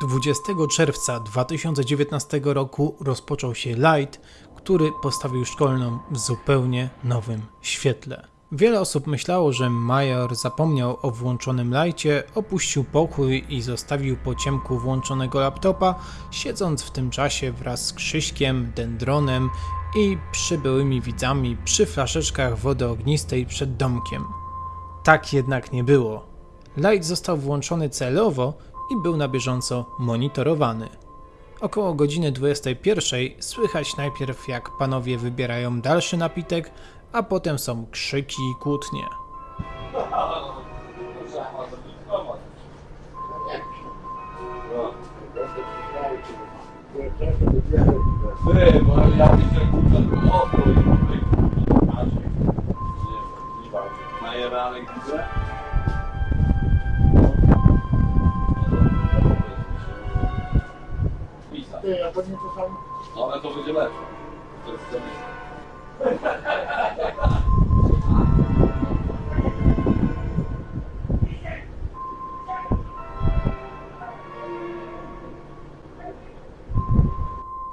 20 czerwca 2019 roku rozpoczął się Light, który postawił szkolną w zupełnie nowym świetle. Wiele osób myślało, że Major zapomniał o włączonym lajcie, opuścił pokój i zostawił po ciemku włączonego laptopa, siedząc w tym czasie wraz z Krzyśkiem, Dendronem i przybyłymi widzami przy flaszeczkach wody ognistej przed domkiem. Tak jednak nie było. Light został włączony celowo i był na bieżąco monitorowany. Około godziny 21 słychać najpierw jak panowie wybierają dalszy napitek, a potem są krzyki i kłótnie. Bo Ty, a to nie to samo. No, ale to będzie lepsze. To jest.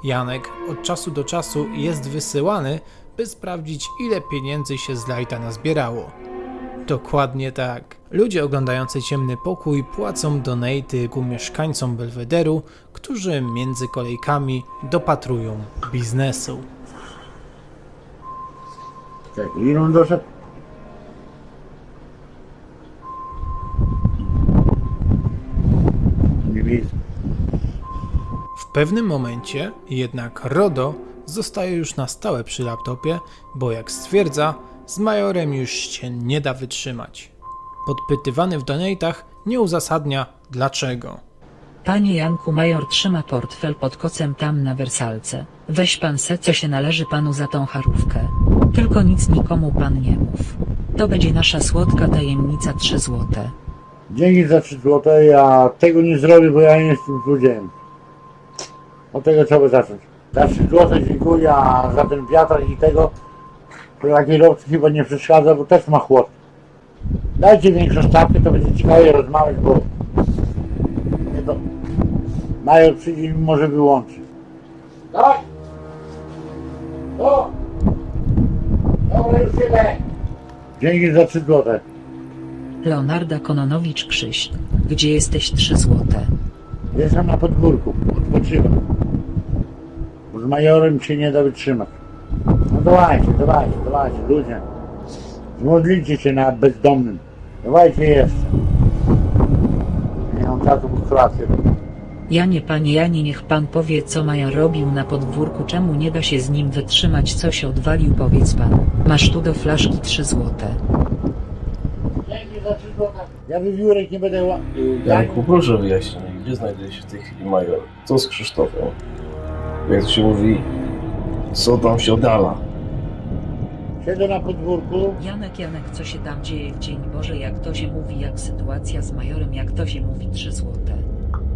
Janek od czasu do czasu jest wysyłany, by sprawdzić ile pieniędzy się z Lighta nazbierało. Dokładnie tak. Ludzie oglądający ciemny pokój płacą donaty ku mieszkańcom Belwederu, którzy między kolejkami dopatrują biznesu. Czekaj, ile doszedł? Nie widzę. W pewnym momencie jednak RODO zostaje już na stałe przy laptopie, bo jak stwierdza, z Majorem już się nie da wytrzymać. Podpytywany w donatach nie uzasadnia dlaczego. Panie Janku Major trzyma portfel pod kocem tam na wersalce. Weź pan se co się należy panu za tą charówkę. Tylko nic nikomu pan nie mów. To będzie nasza słodka tajemnica 3 złote. Dzięki za 3 złote, ja tego nie zrobię, bo ja nie jestem złodziejem. Od tego trzeba zacząć. Za 3 złote dziękuję, a za ten wiatrak i tego, to jak kierowcy chyba nie przeszkadza, bo też ma chłod. Dajcie większą stawkę, to będzie ciekawie rozmawiać, bo nie to. Major przyjdzie i może wyłączy. Tak? To? Dobra, już idę. Dzięki za 3 złote. Leonarda Kononowicz Krzyś. Gdzie jesteś 3 złote? Jestem na podwórku, odpoczywam. Bo z majorem się nie da wytrzymać. Dawajcie, dawajcie, dawajcie, ludzie. Zmodlicie się na bezdomnym. Dawajcie jeszcze. Nie mam czasu, bo kolację robię. Janie panie Janie niech pan powie co Maja robił na podwórku czemu nie da się z nim wytrzymać co się odwalił powiedz pan. Masz tu do flaszki 3 złote. Dzięki za 3 złote. Ja wywiórek nie będę ła... Janku, proszę wyjaśnij, gdzie znajduje się w tej chwili major? Co z Krzysztofem? Jak to się mówi, co tam się oddala? Siedzę na podwórku. Janek Janek co się tam dzieje w dzień Boże jak to się mówi jak sytuacja z majorem jak to się mówi 3 złote.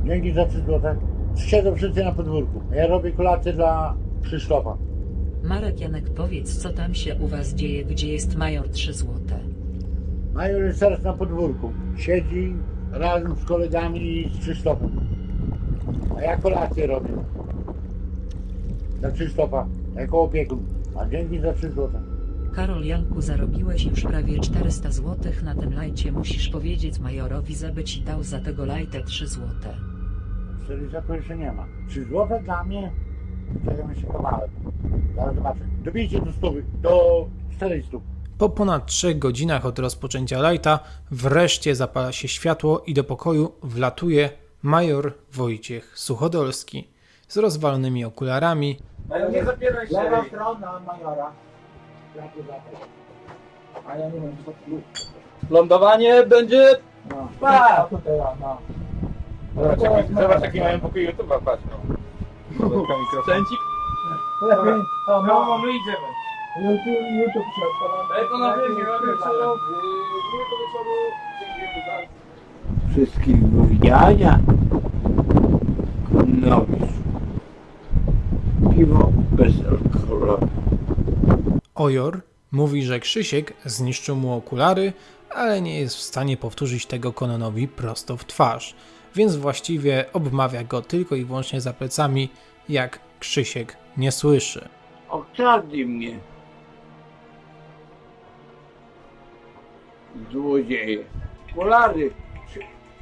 Dzięki za 3 złote. Siedzą wszyscy na podwórku. Ja robię kolację dla Krzysztofa. Marek Janek powiedz co tam się u was dzieje gdzie jest major 3 złote. Major jest teraz na podwórku. Siedzi razem z kolegami i z Krzysztofem. A ja kolację robię. Dla Krzysztofa, jako opiekun. A dzięki za 3 złote. Karol Janku zarobiłeś już prawie 400 złotych na tym lajcie musisz powiedzieć majorowi żeby ci dał za tego lajtę 3 złote. 400 to jeszcze nie ma. 3 złote dla mnie? Czekam się kawałek. Zaraz zobaczę. Dobijcie do stówy, do 400. Po ponad 3 godzinach od rozpoczęcia lighta wreszcie zapala się światło i do pokoju wlatuje major Wojciech Suchodolski z rozwalonymi okularami, Ale nie zapieraj się. Lewa strona majora. A ja nie wiem, co tu. Lądowanie będzie... No. Pa! tutaj, no. Zobacz, jaki- Zobacz jaki mają pokój YouTube'a, patrz no. Lepiej, No, no, my idziemy. YouTube, YouTube się odpala. To na wiecie, na wieczoru, do wieczoru, dziękujemy za... wszystkich. Konowicz. Piwo bezalkoholowe. Ojor mówi, że Krzysiek zniszczył mu okulary, ale nie jest w stanie powtórzyć tego Kononowi prosto w twarz. więc właściwie obmawia go tylko i wyłącznie za plecami, jak Krzysiek nie słyszy. Okradli mnie. Złodzieje. Polary.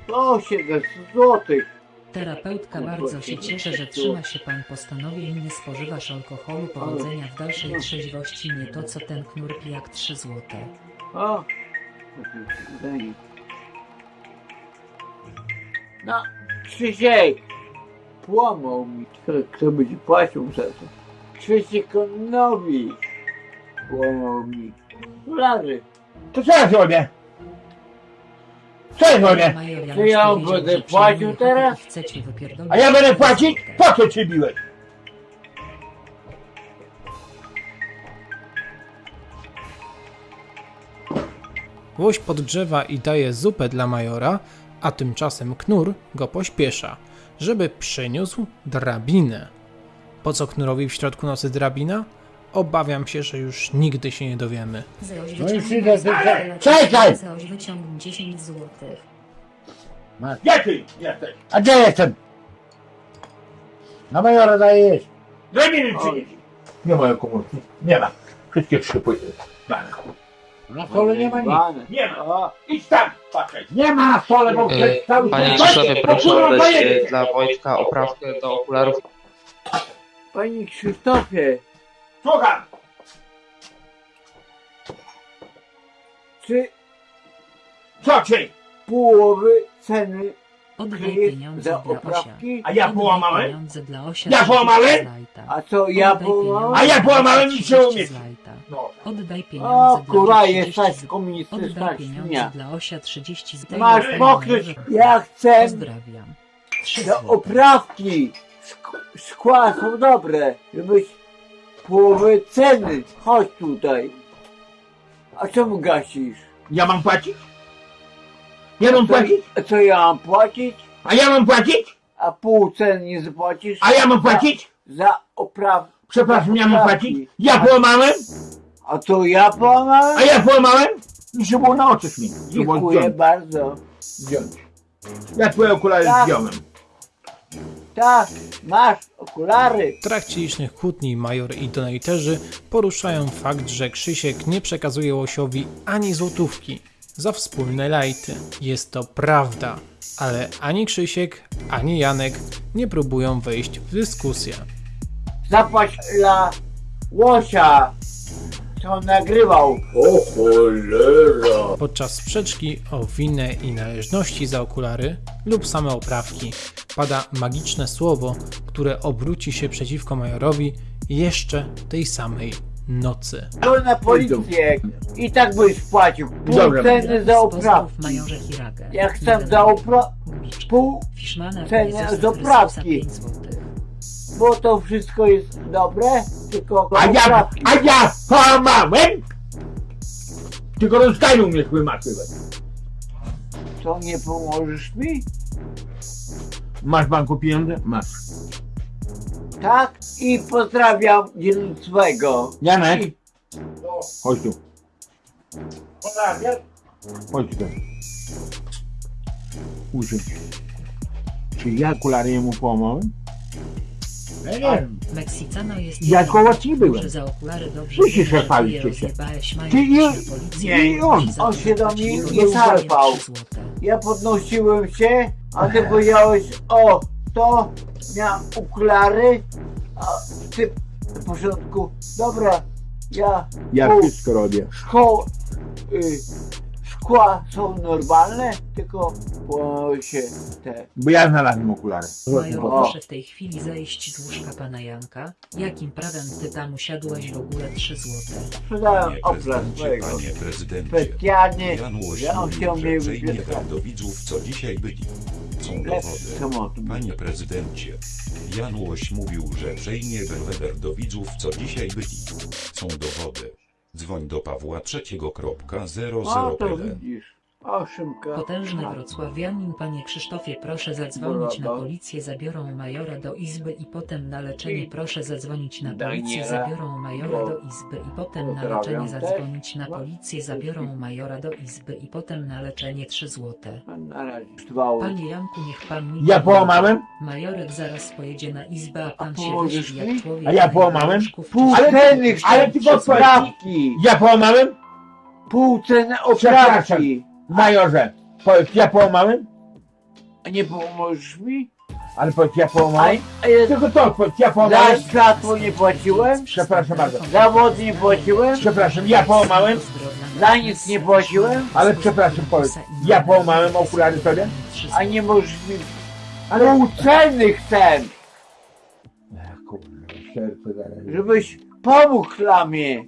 107 złotych. Terapeutka bardzo się cieszy, że trzyma się pan postanowień, nie spożywasz alkoholu, powodzenia w dalszej trzeźwości, nie to co ten knur pijak 3 złote. O. No, Krzysiek. Płamał mi. Kto, kto będzie płacił za to? Krzyśkonowi. Płamał mi. Polary. To co ja zrobię? Co Janusz To ja będę płacił teraz? A ja będę 3 płacić? Po co cię biłeś? Łoś podgrzewa i daje zupę dla majora, a tymczasem knur go pośpiesza, żeby przyniósł drabinę. Po co knurowi w środku nocy drabina? Obawiam się, że już nigdy się nie dowiemy. No i wyciągnij przyjdę, z ty- czekaj! Zeoś wyciągnij 10 złotych. Gdzie ty jesteś? A gdzie jestem? Na majora daję jeść. Drabiny przynieś. Nie ma komórki. Nie ma. Wszystkie trzy pójdę. Na stole nie ma nic. Nie ma. O, Idź tam, patrzaj. Nie ma na stole, bo E, przed cały Panie Krzysztofie, proszę oddać e, dla Wojtka oprawkę do okularów. Panie Krzysztofie, Słucham. czy Co ci? połowy ceny Oddaj kryje pieniądze za dla Osia. oprawki? A ja Oddaj połamałem? pieniądze dla Osia Ja 30 połamałem? A co ja połamałem? A ja połamałem i się 30 umie. zlajta. No. Oddaj pieniądze O dla kurwa, 30 jesteś zł. komunistyczna Oddaj pieniądze dla Osia 30 zł. Masz pokryć, ja chcę Pozdrawiam. 3 te złote. oprawki. Szk- Szkła są dobre, żebyś połowę ceny. Chodź tutaj. A czemu gasisz? Ja mam płacić? Ja mam płacić? a co ja mam płacić? A ja mam płacić? A pół ceny nie zapłacisz? A ja mam płacić? Za opraw... Przepraszam, ja mam płacić? Ja połamałem? A to ja połamałem? A ja połamałem? I się było na oczy mi. Dziękuję bardzo. zdjąć. Ja twoje okulary Tak. zdjąłem. Tak, masz okulary. W trakcie licznych kłótni major i donatorzy poruszają fakt, że Krzysiek nie przekazuje Łosiowi ani złotówki za wspólne lajty. Jest to prawda, ale ani Krzysiek, ani Janek nie próbują wejść w dyskusję. Zapłać dla łosia, on nagrywał. O cholera. Podczas sprzeczki o winę i należności za okulary lub same oprawki pada magiczne słowo, które obróci się przeciwko majorowi jeszcze tej samej nocy. To na policję i tak byś płacił pół Dobra. ceny za oprawki. majorze Hiragę. Ja chcę za oprawki pół, ceny Jezusa z Chrystusa oprawki. 5 złotych. bo to wszystko jest dobre, tylko A ja, a ja połamałem? Tylko rozkaju mnie wymatywać. Co, nie pomożesz mi? Masz w banku pieniądze? Masz. Tak? I pozdrawiam dzielnicowego. Janek, I- chodź tu. Chodź tu. Usiądź. Czy ja okulary mu połamałem? Ja nie wiem. Meksicano jest Ja koło ci byłem. za okulary dobrze je się. rozjebałeś, Major Ty i- nie, i on. On się do mnie nie zarwał. 3 złote. Ja podnosiłem się, a ty powiedziałeś, o, to miał okulary, a ty w porządku, dobra, ja, Ja wszystko robię. szkoł, y, są normalne, tylko połamały się te. Bo ja znalazłem okulary. Major, O. proszę w tej chwili zejść z łóżka pana Janka. Jakim prawem ty tam usiadłeś w ogóle 3 złote? Sprzedałem Panie obraz prezydencie, swojego. panie prezydencie, Specjalnie, Jan Łoś ja on mnie że przejmie wypierdać. do widzów, co dzisiaj byli. Są dowody. Panie prezydencie, Jan Łoś mówił, że przejmie Belweder do widzów, co dzisiaj byli. Są dowody. Dzwoń do Pawła O, to III.00 widzisz. Potężny wrocławianin, panie Krzysztofie, proszę zadzwonić na policję, zabiorą majora do izby i potem na leczenie. Proszę zadzwonić na policję, zabiorą majora do izby i potem na leczenie. Zadzwonić na policję, zabiorą majora do izby i potem na leczenie 3 złote. Panie Janku, niech pan mi Ja połamałem? Majorek zaraz pojedzie na izbę, a pan A się wyśpi jak człowiek. A ja połamałem? Ale ale ty chcę posłuchaj. oprawki. Ja połamałem? Pół ceny Przepraszam. oprawki. Majorze, powiedz, ja połamałem? A nie pomożesz mi? Ale powiedz, ja A, połamałem? a ja Tylko to odpowiedz, ja za połamałem? światło nie płaciłem? Przepraszam bardzo. Za wodę nie płaciłem? Przepraszam, ja połamałem? Za nic nie płaciłem? Ale przepraszam, powiedz, ja połamałem okulary sobie? A nie możesz mi... Ale... Pół ceny chcę, serce zaraz. żebyś pomógł dla mnie.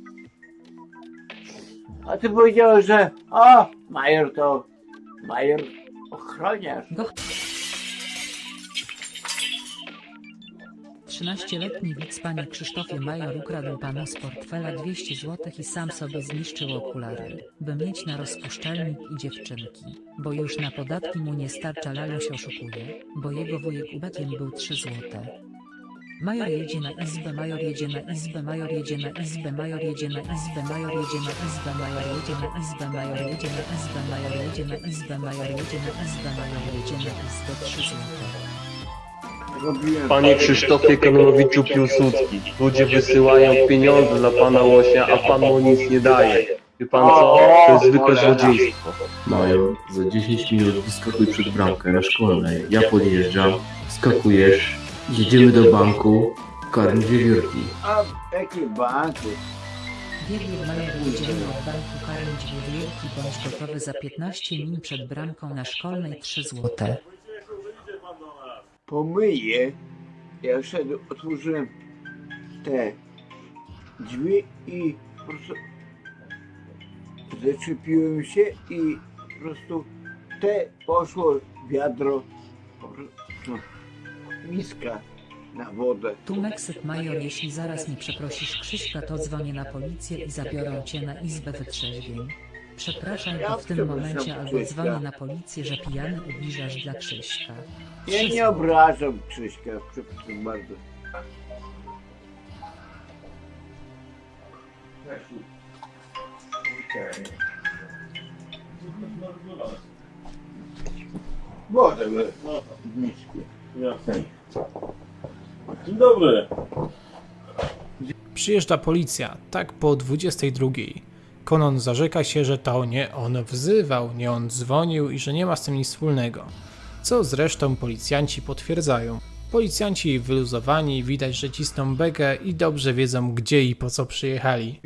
A ty powiedziałeś, że o, major to... Major ochroniarz. Go... 13-letni widz panie Krzysztofie Major ukradł panu z portfela 200 zł i sam sobie zniszczył okulary, by mieć na rozpuszczalnik i dziewczynki, bo już na podatki mu nie starcza laluś oszukuje, bo jego wujek ubetiem był 3 złote. Major jedzie na izbę, major jedzie na izbę, major jedzie na izbę, major jedzie na izbę, major jedzie na izbę, major jedzie na izbę, major jedzie na izbę, major jedzie na izbę, major jedzie na izbę, major jedzie na izbę 3 złote. Panie Krzysztofie Kononowiczu Piłsudski, ludzie wysyłają pieniądze dla pana Łosia, a pan mu nic nie daje. Wie pan co? To jest zwykłe złodziejstwo. Major, za 10 minut wyskakuj przed bramkę na szkolnej. Ja podjeżdżam, skakujesz, jedziemy do banku, karmić wiewiórki. A jakie banki? Wiewiór Major jedziemy od banku karmić wiewiórki bądź gotowy za 15 min przed bramką na szkolnej 3 złote. Pomyję. Ja szedłem, otworzyłem te drzwi i po prostu zaczepiłem się i po prostu te poszło wiadro, po prostu miska na wodę. Tu Meksyk Major, jeśli zaraz nie przeprosisz Krzyśka, to dzwonię na policję i zabiorą cię na izbę wytrzeźwień. Przepraszam, to w tym momencie albo dzwonię na policję, że pijany ubliżasz dla Krzyśka. Ja nie obrażam Krzyśka, przepraszam bardzo. Wodę w misku. Dzień dobry. Przyjeżdża policja, tak po 22. Konon zarzeka się, że to nie on wzywał, nie on dzwonił i że nie ma z tym nic wspólnego. Co zresztą policjanci potwierdzają. Policjanci wyluzowani, widać, że cisną begę i dobrze wiedzą gdzie i po co przyjechali.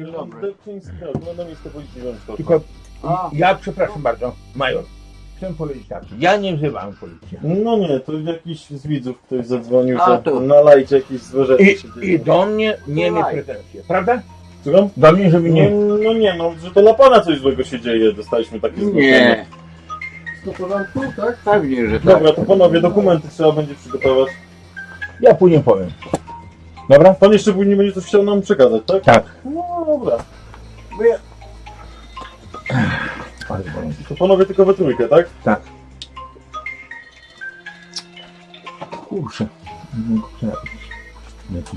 Policji Rządkowa. Tylko ja przepraszam bardzo, Major. Powiedzieć tak, ja nie wzywam policji. No nie, to jakiś z widzów ktoś zadzwonił, A, że to- na lajcie jakieś złe rzeczy I, się I dzieją. do mnie nie mieć Słuchaj. pretensje, prawda? Słucham? Do mnie, żeby No, nie... no nie, no, że to dla pana coś złego się dzieje, dostaliśmy takie zgłoszenie. Nie, To porządku, tak? pewnie, że tak. Dobra, to panowie, dokumenty trzeba będzie przygotować. Ja później powiem. Dobra? Pan jeszcze później będzie coś chciał nam przekazać, tak? Tak. No dobra. Bo ja, To panowie tylko we trójkę, tak? Tak. Kurczę. Nie chcę. Nie chcę.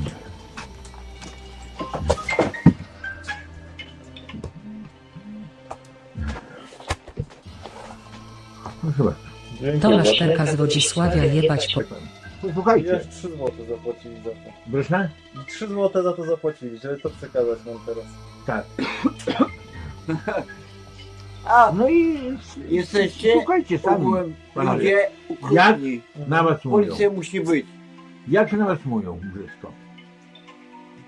Proszę bardzo. Dziękuję To bardzo. maszterka z Wodzisławia jebać po... Posłuchajcie. Jeszcze 3 zł zapłacili za to. Proszę? 3 zł za to zapłacili, żeby to przekazać nam teraz. Tak. a, No i jesteście słuchajcie sami. ogółem panowie. ludzie ukrutni. Na was mówią. Policja musi być. Jak się na was mówią brzydko?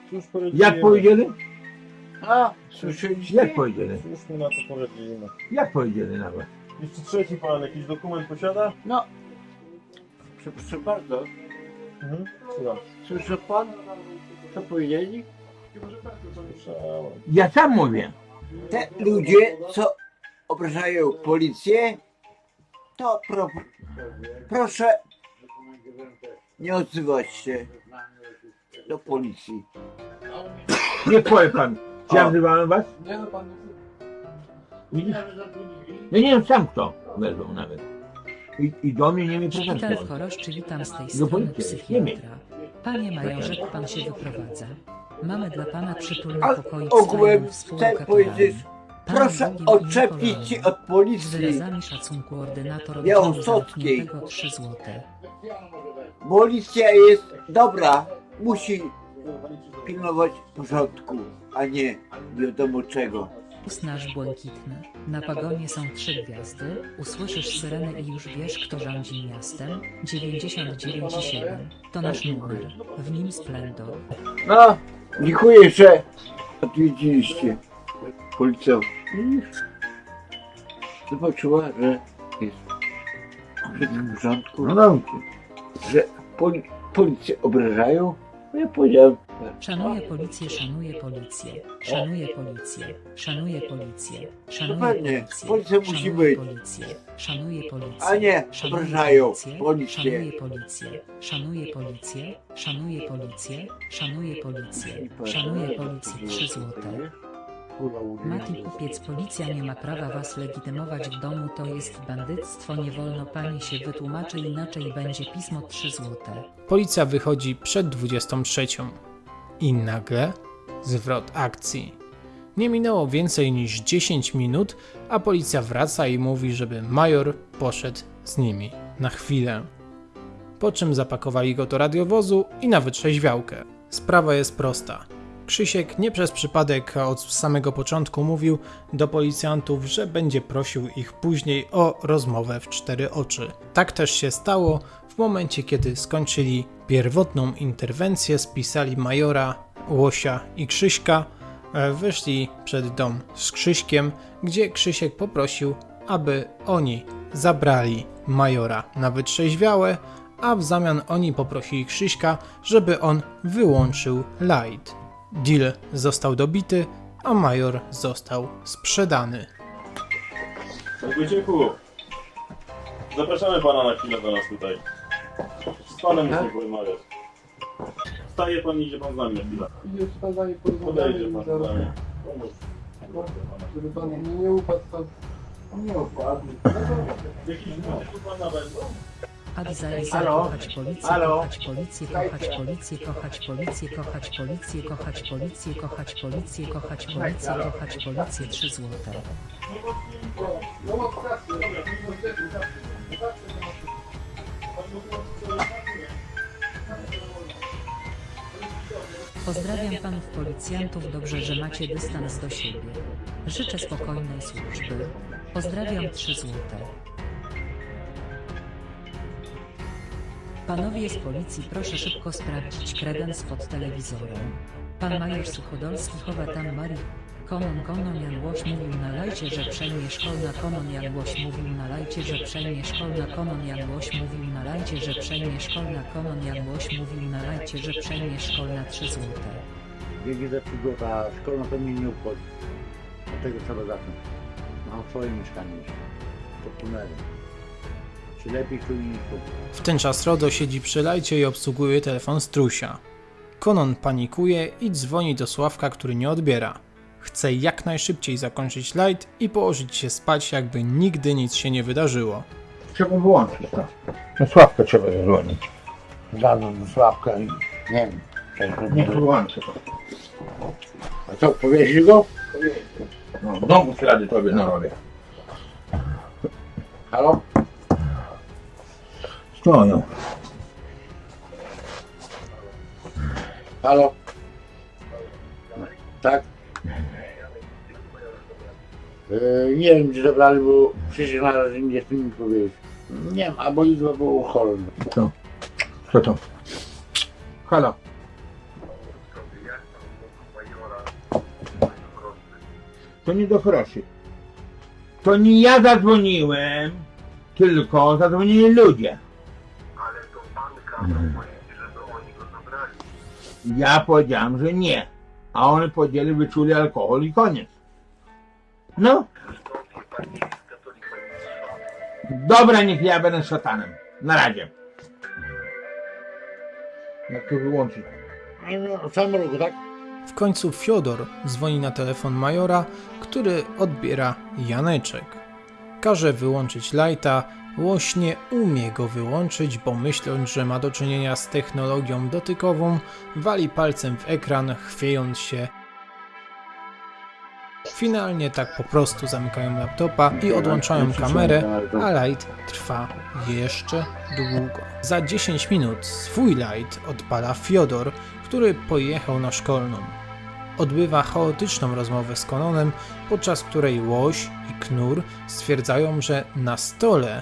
Cóż poradzimy? Jak powiedzieli? A, słyszeliście? Jak powiedzieli? Cóż my na to poradzimy? Jak powiedzieli na was? Jeszcze trzeci pan jakiś dokument posiada? No, przepraszam bardzo. Mhm. Słucham. Słyszy pan, co powiedzieli? Słyszałem. Ja sam mówię. Te ludzie, co obrażają policję, to pro, proszę nie odzywać się do policji. Nie powie pan. Czy ja wzywałem was? Widzisz? Ja nie wiem sam kto wezwał nawet. I, i do mnie nie mi Szpital w. Choroszczy, witam z tej strony nie psychiatra. Panie majorze, pan się wyprowadza. Mamy dla pana przytulny pokoik z ogółem fajną chcę powiedzieć, Pan proszę odczepić się od policji. wyrazami szacunku ordynator Białostockiej. 3 złote. Policja jest dobra, musi pilnować porządku, a nie wiadomo czego. Znasz błękitny. Na pagonie są trzy gwiazdy. Usłyszysz syrenę i już wiesz, kto rządzi miastem. 99,7 to nasz numer. W nim splendor. No, dziękuję, że odwiedziliście policję. Zobaczyła, że jest wszystko w porządku. No dobrze. Że poli policję obrażają. No Ja powiedziałem, Szanuję policję, szanuję policję. Szanuję policję. Szanuję policję. Szanuję policję. policja musi Szanuję być. policję. Szanuję policję. A nie, Szanuję obrażają policję. policję. Szanuję policję. Szanuję policję. Szanuję policję. Szanuję policję. Szanuję policję. 3 złote. Mati kupiec policja nie ma prawa was legitymować w domu to jest bandyctwo nie wolno pani się wytłumaczy inaczej będzie pismo 3 złote. Policja wychodzi przed 23. I nagle zwrot akcji. Nie minęło więcej niż 10 minut, a policja wraca i mówi, żeby major poszedł z nimi na chwilę. Po czym zapakowali go do radiowozu i na wytrzeźwiałkę. Sprawa jest prosta. Krzysiek nie przez przypadek od samego początku mówił do policjantów, że będzie prosił ich później o rozmowę w cztery oczy. Tak też się stało w momencie, kiedy skończyli pierwotną interwencję, spisali majora, Łosia i Krzyśka, e, wyszli przed dom z Krzyśkiem, gdzie Krzysiek poprosił, aby oni zabrali majora na wytrzeźwiałe, a w zamian oni poprosili Krzyśka, żeby on wyłączył light. Deal został dobity, a major został sprzedany. Wojciechu, zapraszamy pana na chwilę do nas tutaj. Z panem musimy porozmawiać. Staje pan i idzie pan z nami na chwilę. Podejdzie pan z nami. Żeby pan nie upadł, to nie upadł. Jakiś tu pan na węglu? Adizaiza Halo? kochać policję, kochać policję, kochać policję, kochać policję, kochać policję, kochać policję, kochać policję, kochać policję, kochać policję, 3 złote. Pozdrawiam panów policjantów, dobrze, że macie dystans do siebie. Życzę spokojnej służby. Pozdrawiam 3 złote. Panowie z policji, proszę szybko sprawdzić kredens pod telewizorem. Pan major Suchodolski chowa tam Marii. Konon Konon Jan Łoś mówił na lajcie, że przejmie szkolna Konon Jan Łoś mówił na lajcie, że przejmie szkolna Konon Jan Łoś mówił na lajcie, że przejmie szkolna Konon Jan Łoś mówił na lajcie, że przejmie szkolna 3 złote. Jeśli za przygota szkolna to mnie nie obchodzi. Od tego trzeba zacząć. Mam swoje mieszkanie. To tunelem. Lepiej tu niż tu? W ten czas Rodo siedzi przy lajcie i obsługuje telefon Strusia. Konon panikuje i dzwoni do Sławka, który nie odbiera. Chce jak najszybciej zakończyć light i położyć się spać, jakby nigdy nic się nie wydarzyło. trzeba wyłączyć to. Na sławkę trzeba zadzwonić. Zadzwoń do Sławka i nie wiem. zrobię. wyłączy to. A co, powieźli go? No, w domu ślady tobie narobię. Halo? Stoją. Halo? Tak? Yy, nie wiem, gdzie zabrali, bo przecież na razie nie chcę mi powiedzieć. Nie wiem, albo Izba było chorym. Co? Co to? Halo. To nie do choroszy. To nie ja zadzwoniłem, tylko zadzwonili ludzie. Ja powiedziałem, że nie. A oni powiedzieli, wyczuli alkohol i koniec. No. Dobra, niech ja będę szatanem. Na razie. Jak to wyłączyć? No, samym roku, tak? W końcu Fiodor dzwoni na telefon majora, który odbiera Janeczek. Każe wyłączyć lighta, Łoś nie umie go wyłączyć, bo myśląc, że ma do czynienia z technologią dotykową, wali palcem w ekran, chwiejąc się. Finalnie tak po prostu zamykają laptopa i odłączają kamerę, a light trwa jeszcze długo. Za 10 minut swój light odpala Fiodor, który pojechał na szkolną. Odbywa chaotyczną rozmowę z Kononem, podczas której Łoś i Knur stwierdzają, że na stole,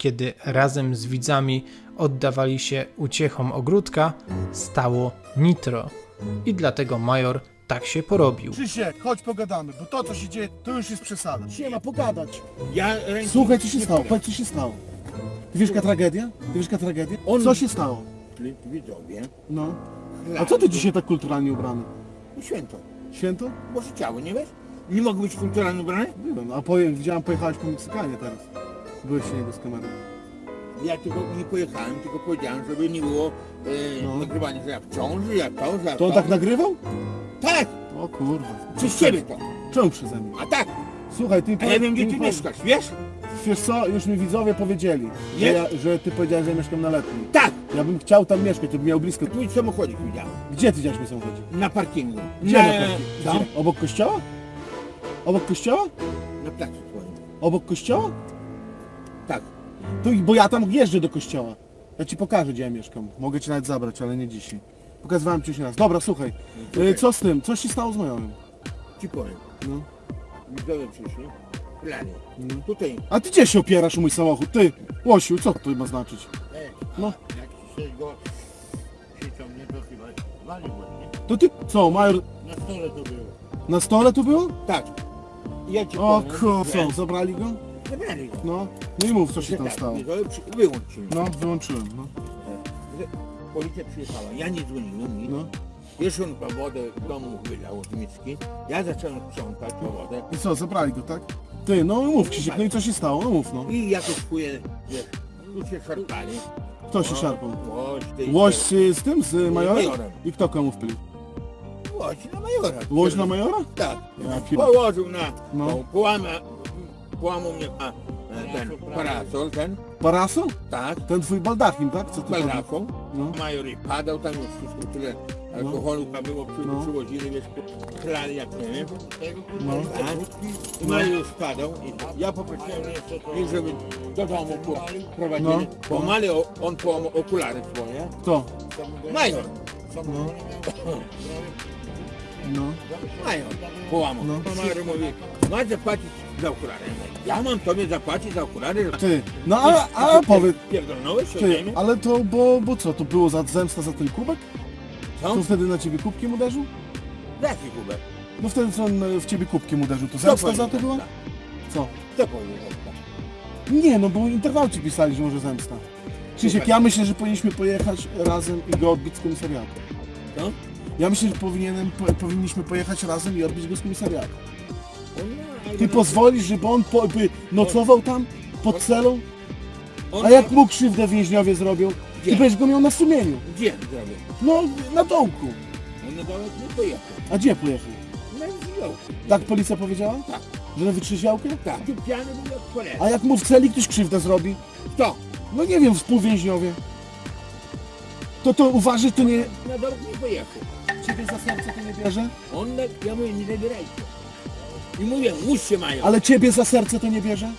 kiedy razem z widzami oddawali się uciechom ogródka, stało nitro. I dlatego major tak się porobił. Krzysiek, chodź pogadamy, bo to co się dzieje, to już jest przesada. Nie ma pogadać. Ja ręki Słuchaj, co się nie stało, powiedz co się stało. Ty wiesz jaka tragedia? Ty wiesz jaka tragedia? On- Co się stało? Widzowie. No. A co ty dzisiaj tak kulturalnie ubrany? No Święto. Święto? Boże ciało, nie wiesz? Nie mogę być kulturalnie ubrany? Byłem, a poje, widziałem pojechałeś po Meksykanie teraz. Byłeś się niego z kamerą. Ja tylko nie pojechałem, tylko powiedziałem, żeby nie było e, No. nagrywania, że ja w ciąży, jak to, że ja To on tak nagrywał? Tak! O kurwa. Przez ciebie to. Czemu przeze mnie? A tak! Słuchaj, ty A ja wiem, gdzie ty ty mi mieszkasz, wiesz? Wiesz co, już mi widzowie powiedzieli, że, ja, że ty powiedziałeś, że ja mieszkam na letnim. Tak! Ja bym chciał tam mieszkać, to bym miał blisko. Twój samochodzik widziałem. Gdzie ty widziałeś mój samochodzik? Na parkingu. Gdzie na, na parkingu? Tam? Gdzie? Obok kościoła? Obok kościoła? Na placu twoim. Obok kościoła? Tak. Tu, bo ja tam jeżdżę do kościoła. Ja ci pokażę, gdzie ja mieszkam. Mogę cię nawet zabrać, ale nie dzisiaj. Pokazywałem ci już raz. Dobra, słuchaj. Y, Co z tym? Co się stało z majorem? Ci powiem. No. Widzowie przyszli. Plany. No. Tutaj. A ty gdzie się opierasz o mój samochód? Ty, Łosiu, co to ma znaczyć? E, No. Jak się go krzyczą mnie, to chyba walił mnie. To ty, co, major Na stole to było. na stole tu było? Tak. Ja ci O powiem, kur... że- Co, zabrali go? Zabrali go. No. No i mów, co się tam stało. Wyłączył. No, wyłączyłem, no. Policja przyjechała, ja nie dzwoniłem nic. No. Wiesz, on po wodę w domu wylał z miski. Ja zacząłem sprzątać po wodę. I co, zabrali go, tak? Ty, no mów Krzysiek, no i co się stało? No mów, no. I jakoś chuje, wiesz, ludzie szarpali. Kto się No, szarpał? Łoś, ty, Łoś z, z tym, z majorem? majorem. I kto komu wpłył? Łoś na majora. Łoś na majora? Tak. Ja pier- Położył na, No. no. połama, połamał mnie na, e, ten parasol, ten, Parasol? tak, Ten twój baldachim, tak? Co ty baldaką. No. Major i padał, tam już wszystko tyle alkoholu tam było, przy, No. przywozili, wiesz, chlali jak nie wiem. No. Tak. I Major już padał i ja poprosiłem ich, żeby do domu po- prowadzili. No. Połamali, o- on połamał okulary swoje. Kto? Major. No. No. Major połamał. No. No. Major mówi, masz zapłacić za okulary. Ja mam tobie zapłacić za okulary. Ty, no a, a powiedz, Pierdolnąłeś się ty, ale to, bo, bo co, to było za zemsta za ten kubek? Co? To wtedy na ciebie kubkiem uderzył? Jaki kubek? No wtedy co on e, w ciebie kubkiem uderzył, to Kto zemsta za to była? tak? Co? Kto tak? Nie, no bo interwałci pisali, że może zemsta. Krzysiek, ja myślę, że powinniśmy pojechać razem i go odbić z komisariatu. Co? Ja myślę, że powinienem, po, powinniśmy pojechać razem i odbić go z komisariatu. On, no, Ty no, pozwolisz, żeby on po, by nocował tam, pod celą? on- A jak mu krzywdę więźniowie zrobią? Gdzie? I będziesz go miał na sumieniu. Gdzie? No, na dołku. On na dołek nie pojechał. A gdzie pojechał? Na wzgórzu. Tak policja powiedziała? Tak. Że na wytrzeźwiałkę? Tak. Tu piany był jak cholera. A jak mu w celi ktoś krzywdę zrobi? Kto? No nie wiem, współwięźniowie. To to uważaj, to nie... Na dołek nie pojechał. Ciebie za serce to nie bierze? On, na, ja mówię, nie zabierajcie. I mówię, łóż się mają. Ale ciebie za serce to nie bierze?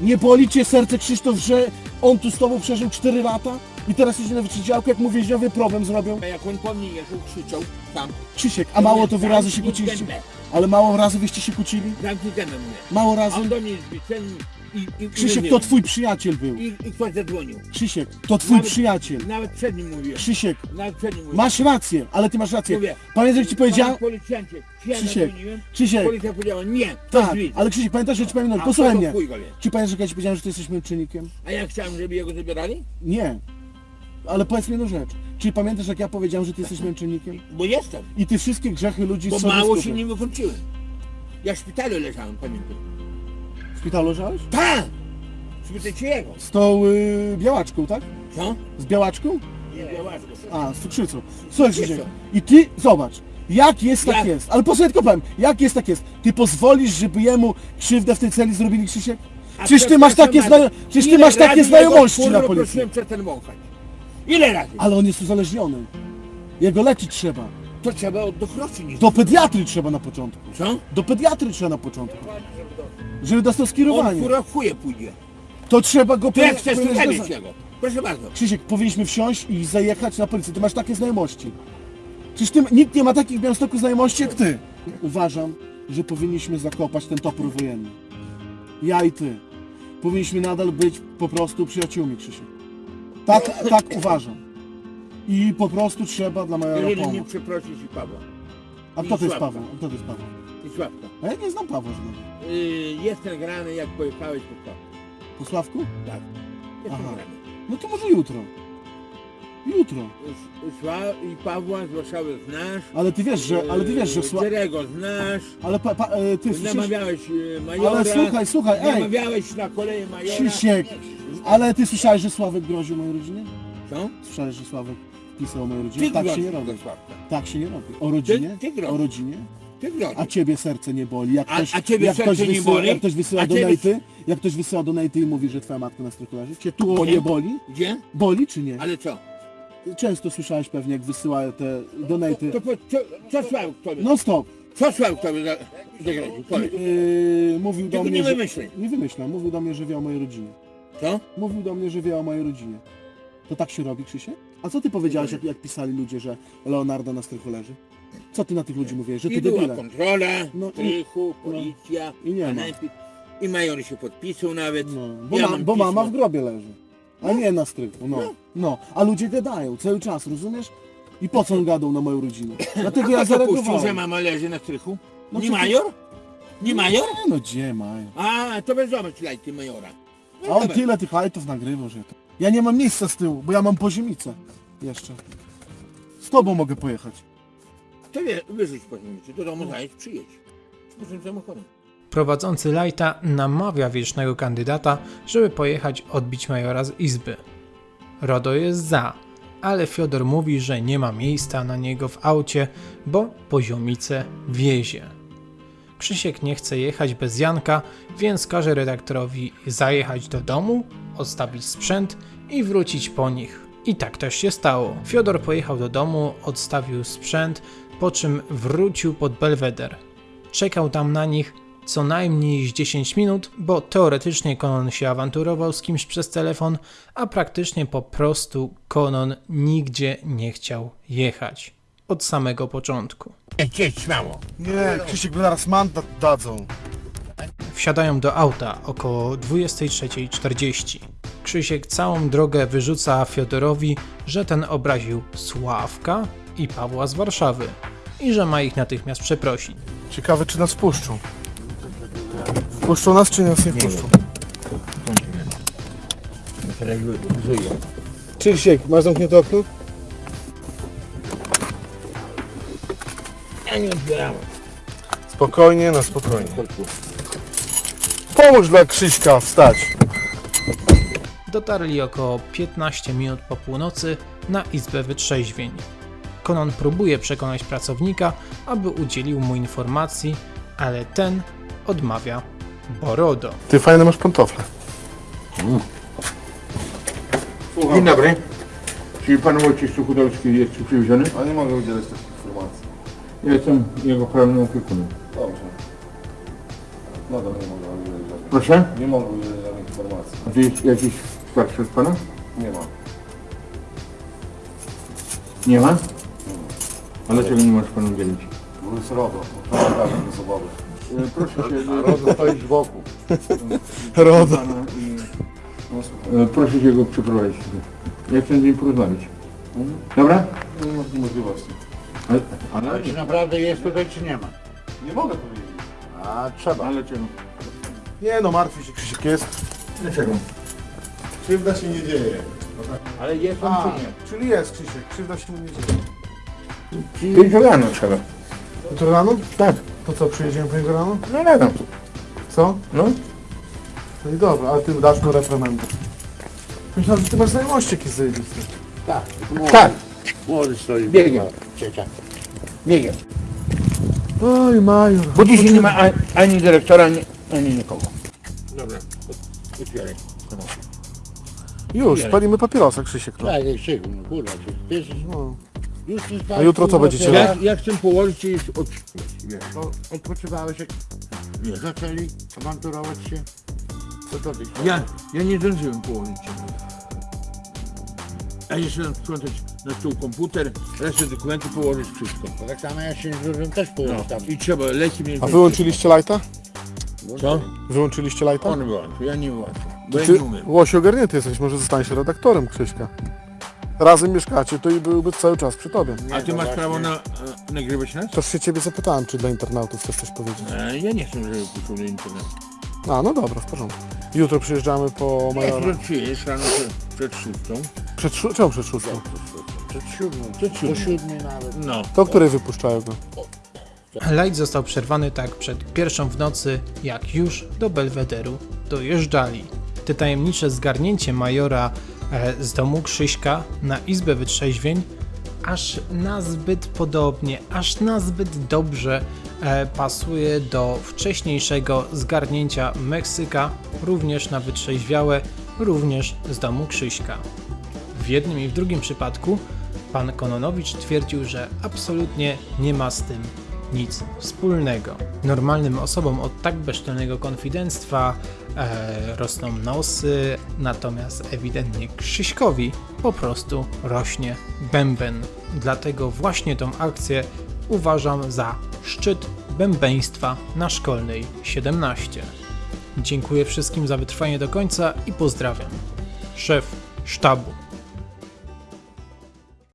Nie boli cię serce, Krzysztof, że on tu z tobą przeżył 4 lata i teraz idzie na wytrzeźwiałkę, jak mu więźniowie problem zrobią? A jak on po mnie jechał, krzyczał tam. Krzysiek, a mało to wyrazy się kłóciliście? Ale mało razy wyście się kłócili? Zamknij gębę mnie. Mało A razy? on do mnie zbycen i, i, Krzysiek, to twój przyjaciel był. I, I ktoś zadzwonił. Krzysiek, to twój Nawet- przyjaciel. Nawet przed nim mówiłem. Krzysiek, Nawet przed nim mówiłem. masz rację, ale ty masz rację. Mówię, Pamiętasz, jak ci powiedziałem? Policjancie, czy ja Krzysiek, zadzwoniłem? Krzysiek. Policja powiedziała, nie, to Tak, drzwi. ale Krzysiek, pamiętasz, że ci pamiętam, A posłuchaj mnie. chuj go wie? Czy pamiętasz, jak ja ci powiedziałem, że ty jesteś męczennikiem? A ja chciałem, żeby jego zabierali? Nie. Ale powiedz mi jedną rzecz. Czy pamiętasz, jak ja powiedziałem, że ty jesteś męczennikiem? Bo jestem. I ty wszystkie grzechy ludzi Bo sobie mało się nie wykluczyłem. Ja w szpitalu leżałem, pamiętam. W szpitalu leżałeś? Tak! Spytajcie jego. Z tą y, białaczką, tak? Co? Z białaczką? A, z cukrzycą. Słuchaj Krzysiek, i ty, zobacz, jak jest, tak Jak? jest. Ale posłuchaj, tylko powiem, jak jest, tak jest. Ty pozwolisz, żeby jemu krzywdę w tej celi zrobili Krzysiek? Przecież ty masz takie. Przecież ty masz takie znajomości na policji. Prosiłem przed ten wąchać. Ile razy? Ale on jest uzależniony. Jego leczyć trzeba. To trzeba od dochroczy nie. Do pediatry trzeba na początku. Co? Do pediatry trzeba na początku. Żeby dostał On skierowanie. kurwa w chuje pójdzie. To trzeba go To jak chcesz, to że- jego. Proszę bardzo. Krzysiek, powinniśmy wsiąść i zajechać na policję. Ty masz takie znajomości. Przecież ty, nikt nie ma takich w Białymstoku znajomości jak ty. Uważam, że powinniśmy zakopać ten topór wojenny. Ja i ty. Powinniśmy nadal być po prostu przyjaciółmi, Krzysiek. Tak, tak uważam. I po prostu trzeba dla majora Jeżeli nie pomóc. przeprosisz i Pawła. A kto to jest Paweł? A kto to jest Paweł? Sławka. A ja nie znam Pawła żadnego. Yy, jest nagrany jak pojechałeś po Pawła. Po Sławku? Tak. Jest Aha. nagrany. No to może jutro. Jutro. S- Sła i Pawła z Warszawy znasz. Ale ty wiesz, że, ale ty wiesz, że Sła... Jerego znasz. Ale pa, pa, e, ty słyszysz... Namawiałeś e, majora. Ale słuchaj, słuchaj, ej! Namawiałeś na koleje majora. Krzysiek, ale ty słyszałeś, że Sławek groził mojej rodzinie? Co? Słyszałeś, że Sławek pisał o mojej rodzinie? Ty tak się grozisz nie robi. do Sławka. Tak się nie robi. O rodzinie? Ty- ty grozisz. o rodzinie? Ty. A ciebie serce nie boli. Jak A- ktoś, a ciebie jak serce ktoś nie wysyła, boli? Jak ktoś wysyła A ciebie- donaty, jak ktoś wysyła donaty i mówi, że twoja matka na leży, cię tu Gdzie? nie boli? Gdzie? Boli czy nie? Ale co? Często słyszałeś pewnie, jak wysyłają te donaty. To po, co, co Sławek tobie? No stop. Co Sławek tobie za- zagroził? Powiedz. Yy, mówił do Tylko mnie, nie że... wymyślaj. Nie wymyślam. Mówił do mnie, że wie o mojej rodzinie. Co? Mówił do mnie, że wie o mojej rodzinie. To tak się robi, Krzysie? A co ty powiedziałeś, jak, jak pisali ludzie, że Leonardo na strychu leży? Co ty na tych ludzi mówiłeś? Że ty I była debile. kontrola, No i- strychu, policja, I nie ma. I major się podpisał nawet. No, bo, ma, mam bo mama w grobie leży. A nie na strychu, no. No, a ludzie gadają cały czas, rozumiesz? I po co on gadał na moją rodzinę? Dlatego ja kto puścił, że zareagowałem. mama leży na strychu? No nie major? Nie major? Nie no, gdzie mają? A, to bez zobacz lajty majora. A on tyle tych hajtów nagrywał, że to... Ja nie mam miejsca z tyłu, bo ja mam poziomicę. Jeszcze. Z tobą mogę pojechać. To wie, wyrzuć po nim, do domu przyjedź. Samochodem. Prowadzący Lighta namawia wiecznego kandydata, żeby pojechać odbić majora z izby. Rodo jest za, ale Fiodor mówi, że nie ma miejsca na niego w aucie, bo poziomice wiezie. Krzysiek nie chce jechać bez Janka, więc każe redaktorowi zajechać do domu, odstawić sprzęt i wrócić po nich. I tak też się stało. Fiodor pojechał do domu, odstawił sprzęt, po czym wrócił pod Belweder. Czekał tam na nich co najmniej z 10 minut, bo teoretycznie Konon się awanturował z kimś przez telefon, a praktycznie po prostu Konon nigdzie nie chciał jechać. Od samego początku. Jedź, śmiało. Nie, Krzysiek, bo zaraz mandat dadzą. Wsiadają do auta około 23.40. Krzysiek całą drogę wyrzuca Fiodorowi, że ten obraził Sławka i Pawła z Warszawy i że ma ich natychmiast przeprosić. Ciekawe, czy nas puszczą. Puszczą nas, czy nas nie puszczą? Krzysiek, masz zamknięte okno? Ja nie odbierałem. Spokojnie, na spokojnie. Pomóż dla Krzyśka wstać. Dotarli około 15 minut po północy na izbę wytrzeźwień. Konon próbuje przekonać pracownika, aby udzielił mu informacji, ale ten odmawia Borodo. Ty fajne masz pantofle. Dzień dobry. Czyli pan Wojciech Suchudowski jest tu przywieziony? A nie mogę udzielać takich informacji. Ja jestem jego prawnym opiekunem. Dobrze. Nadal nie mogę udzielać żadnych, Proszę? nie mogę udzielać żadnych informacji. A jest jakiś starszy od pana? Nie ma. Nie ma? A dlaczego nie możesz pan udzielić? Bo jest RODO, to naprawdę bez obawy. E, Proszę się... Rodo stoi z boku. RODO. E, Proszę się go przeprowadzić. Ja chcę z nim porozmawiać. Dobra? Nie ma takiej możliwości. Ale, ale, czy naprawdę jest tutaj, czy nie ma? Nie mogę powiedzieć. A trzeba. ale czego? Nie no, martwi się Krzysiek jest. Dlaczego? Krzywda się nie dzieje. Ale jest on A, czy nie? czyli jest Krzysiek, krzywda się mu nie dzieje. Pięć rano trzeba. To rano? Tak. To co, przyjedziemy po niego rano? No rano. Co? No. No i dobra, ale ty dasz mu reprymendę. Myślałem, że ty masz znajomości jakieś zajebiste. Tak, młody, Tak. młody stoi. Biegiem. Ciecia. Biegiem. Oj, Major. Bo dzisiaj nie ma ani, ani dyrektora, ani, ani nikogo. Dobra, otwieraj. Już, palimy papierosa, Krzysiek. No. Tak, jak się, no kurwa, ty jesteś, No. A jutro co będziecie Ja, robić? ja chcę położyć i odpocząć, wiesz. To odpoczywałeś jak Nie. zaczęli awanturować się? Co to ty? Ja, ja nie zdążyłem położyć się. A jeszcze mam sprzątać na stół komputer, resztę dokumentów położyć wszystko. To tak samo ja się z dużym też położę No. tam. I trzeba leci mnie. A wyłączyliście lajta? Co? Wyłączyliście lajta? On wyłączył, ja nie wyłączył. Bo ja Ty, nie umiem. Ogarnięty jesteś, może zostaniesz redaktorem Krzyśka. Razem mieszkacie, to i byłby cały czas przy tobie. A ty masz prawo na, e, nagrywać nas? Też się ciebie zapytałem, czy dla internautów chcesz coś powiedzieć. E, ja nie chcę, żeby puszczał na internet. A, no dobra, w porządku. Jutro przyjeżdżamy po Majora. jutro przyjedziesz rano przed, przed szóstą. Przed, szó- czemu przed szóstą? Przed siódmą, Przed po siódmą. siódmej nawet. No. To o której wypuszczają go? Light został przerwany tak przed pierwszą w nocy, jak już do Belwederu dojeżdżali. Te tajemnicze zgarnięcie majora z domu Krzyśka na izbę wytrzeźwień aż nazbyt podobnie, aż nazbyt dobrze e, pasuje do wcześniejszego zgarnięcia Meksyka, również na wytrzeźwiałe, również z domu Krzyśka. W jednym i w drugim przypadku pan Kononowicz twierdził, że absolutnie nie ma z tym nic wspólnego. Normalnym osobom od tak bezczelnego konfidenctwa e, rosną nosy, natomiast ewidentnie Krzyśkowi po prostu rośnie bęben. Dlatego właśnie tą akcję uważam za szczyt bębeństwa na szkolnej 17. Dziękuję wszystkim za wytrwanie do końca i pozdrawiam. Szef sztabu.